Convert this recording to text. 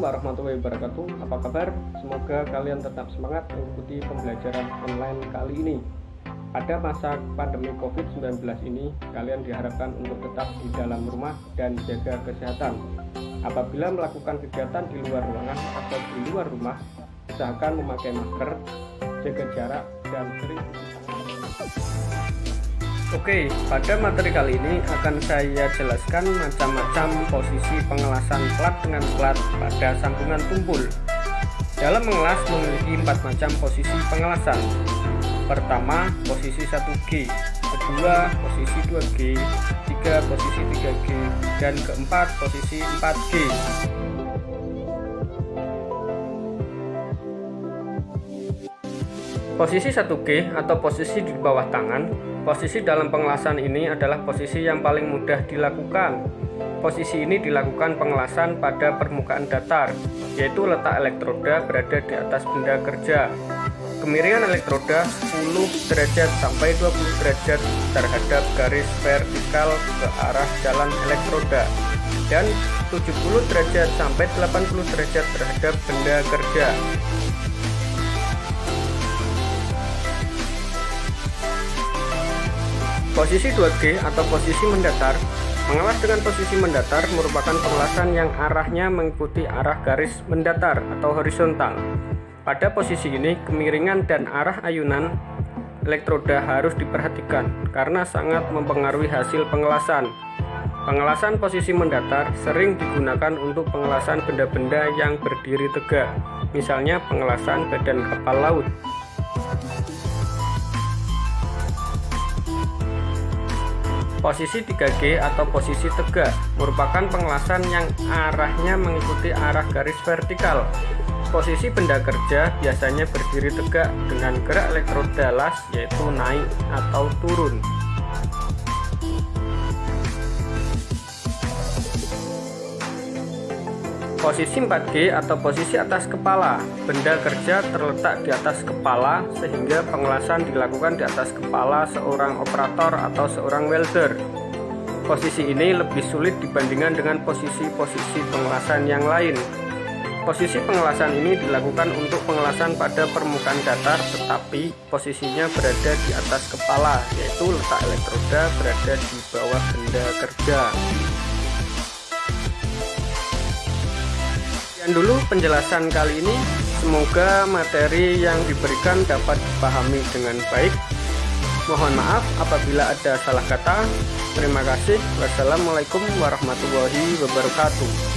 wabarakatuh. Apa kabar? Semoga kalian tetap semangat mengikuti pembelajaran online kali ini. Pada masa pandemi COVID-19 ini Kalian diharapkan untuk tetap di dalam rumah dan jaga kesehatan. Apabila melakukan kegiatan di luar ruangan atau di luar rumah Usahakan memakai masker, jaga jarak, dan sering Oke, pada materi kali ini akan saya jelaskan macam-macam posisi pengelasan plat dengan plat pada sambungan tumpul. Dalam mengelas memiliki empat macam posisi pengelasan. Pertama, posisi 1G, kedua, posisi 2G, tiga, posisi 3G, dan keempat, posisi 4G. Posisi 1G atau posisi di bawah tangan, posisi dalam pengelasan ini adalah posisi yang paling mudah dilakukan. Posisi ini dilakukan pengelasan pada permukaan datar, yaitu letak elektroda berada di atas benda kerja. Kemiringan elektroda 10 derajat sampai 20 derajat terhadap garis vertikal ke arah jalan elektroda dan 70 derajat sampai 80 derajat terhadap benda kerja. Posisi 2G atau posisi mendatar Mengelas dengan posisi mendatar merupakan pengelasan yang arahnya mengikuti arah garis mendatar atau horizontal. Pada posisi ini, kemiringan dan arah ayunan elektroda harus diperhatikan karena sangat mempengaruhi hasil pengelasan. Pengelasan posisi mendatar sering digunakan untuk pengelasan benda-benda yang berdiri tegak, misalnya pengelasan badan kapal laut. Posisi 3G atau posisi tegak merupakan pengelasan yang arahnya mengikuti arah garis vertikal. Posisi benda kerja biasanya berdiri tegak dengan gerak elektroda las yaitu naik atau turun. Posisi 4G atau posisi atas kepala. Benda kerja terletak di atas kepala sehingga pengelasan dilakukan di atas kepala seorang operator atau seorang welder. Posisi ini lebih sulit dibandingkan dengan posisi-posisi pengelasan yang lain. Posisi pengelasan ini dilakukan untuk pengelasan pada permukaan datar tetapi posisinya berada di atas kepala yaitu letak elektroda berada di bawah benda kerja Sekian dulu penjelasan kali ini. Semoga materi yang diberikan dapat dipahami dengan baik. Mohon maaf apabila ada salah kata. Terima kasih. Wassalamualaikum warahmatullahi wabarakatuh.